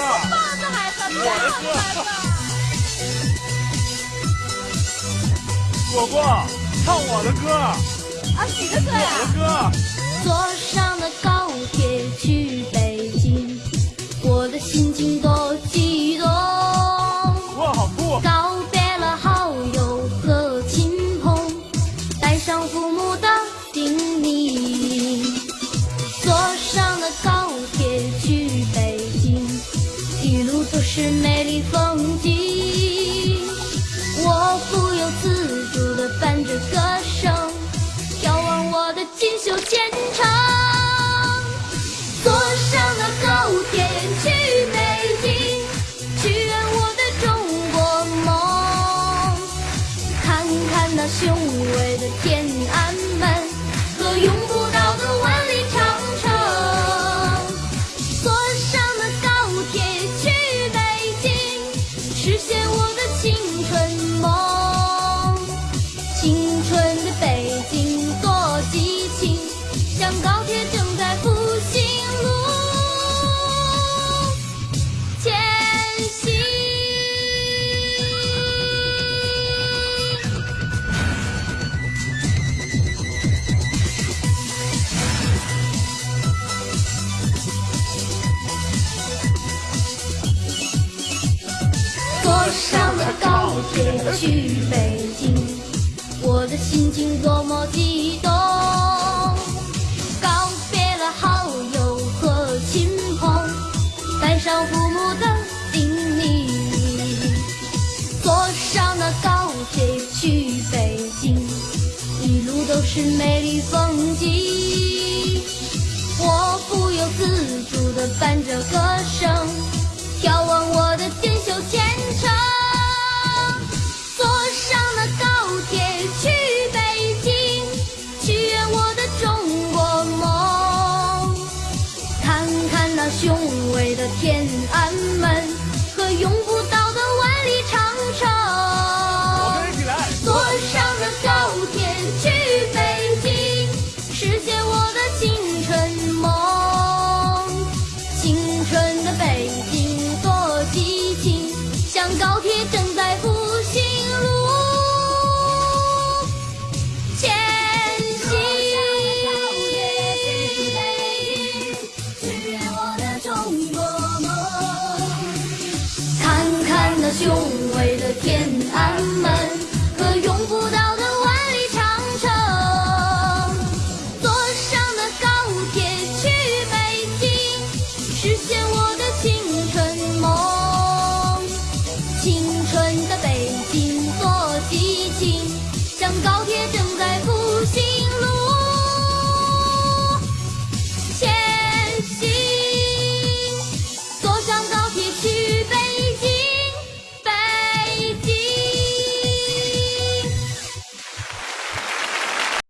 放着孩子，我的歌。果果，唱我的歌。啊，你的歌呀？我的歌。坐上了高铁去是美丽风景。我不由自主地伴着歌声，眺望我的锦绣前程。青春的北京多激情，像高铁正在复兴路前行。坐上了高铁去北京，心情多么激动。告别了好友和亲朋，带上父母的叮咛。坐上了高铁去北京，一路都是美丽风景。我不由自主的雄伟的天安门和永不